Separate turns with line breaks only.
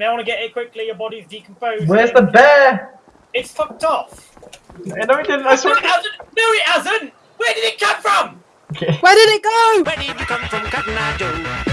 may I want to get it quickly. Your body's decomposed.
Where's the bear?
It's fucked off.
No, it didn't. I
No, it hasn't. No, it hasn't. Where did it come from?
Okay.
Where did it go?
Where did it come from, Cotton Joe?